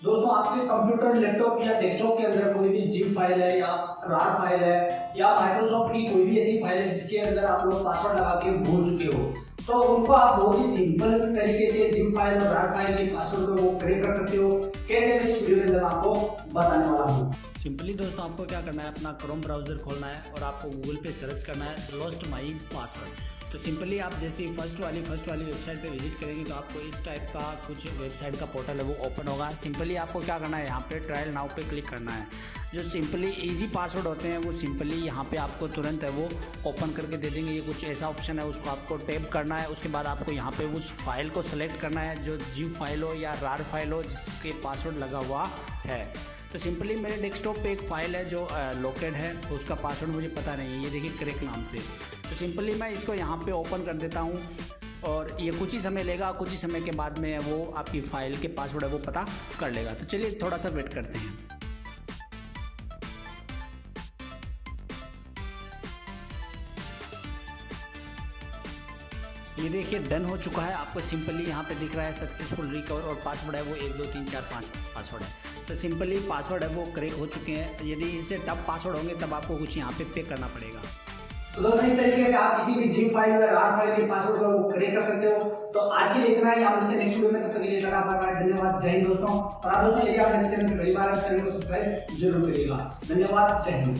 दोस्तों, आपके computer laptop या डेस्कटॉप के अंदर कोई भी जिप फ़ाइल है या रार फ़ाइल है या माइक्रोसॉफ्ट की कोई भी ऐसी फ़ाइल है जिसके अंदर आप लोग पासवर्ड लगा के भूल चुके हो तो उनको आप बहुत ही सिंपल तरीके से जिप फ़ाइल और रार फ़ाइल के पासवर्ड को वो क्रिएट कर सकते हो। कैसे मैं इस वीडियो के अंदर आपको बताने वाला हूँ। सिंपली दोस्तों, आपको क्या करना है? अपना क्रोम ब्राउज़र खोलना है और आपको गूगल पे सर्च करना है लॉस्ट माई पासवर्ड तो सिंपली आप जैसे फ़र्स्ट वाली फ़र्स्ट वाली वेबसाइट पे विज़िट करेंगे तो आपको इस टाइप का कुछ वेबसाइट का पोर्टल है, वो ओपन होगा। सिंपली आपको क्या करना है, यहाँ पे ट्रायल नाउ पे क्लिक करना है। जो सिंपली इजी पासवर्ड होते हैं, वो सिंपली यहाँ पे आपको तुरंत है वो ओपन करके दे देंगे। ये कुछ ऐसा ऑप्शन है, उसको आपको टैप करना है। उसके बाद आपको यहाँ पे उस फ़ाइल को सेलेक्ट करना है, जो जीव फ़ाइल हो या रार फ़ाइल हो, जिसके पासवर्ड लगा हुआ है। तो सिंपली मेरे डेस्कटॉप पे एक फ़ाइल है जो लोकेड है, उसका पासवर्ड मुझे पता नहीं है, ये देखिए क्रेक नाम से। तो सिंपली मैं इसको यहाँ पे ओपन कर देता हूँ, और ये कुछ ही समय लेगा, कुछ ही समय के बाद में वो आपकी फ़ाइल के पासवर्ड है, वो पता कर लेगा। तो चलिए थोड़ा सा वेट करते हैं। ये देखिए डन हो चुका है, आपको सिंपली यहाँ पे दिख रहा है सक्सेसफुल रिकवर और पासवर्ड है वो एक, दो, तीन, चार, पाँच पासवर्ड है। तो सिंपली पासवर्ड है वो क्रेक हो चुके हैं। यदि इनसे टफ पासवर्ड होंगे, तब आपको कुछ यहाँ पे पे करना पड़ेगा। तो दोस्तों, इस तरीके से आप किसी भी जिम फ़ाइल या रार फ़ाइल के पासवर्ड को क्रिएट कर सकते हो। तो आज के लिए इतना ही। आप मिलते नेक्स्ट वीडियो में। तब तक के लिए लगा बाय धन्यवाद। जय हिंद दोस्तों। और आप दोस्तों, यदि आप मेरे चैनल पर पहली बार चैनल को सब्सक्राइब ज़रूर करिएगा। धन्यवाद। जय हिंद।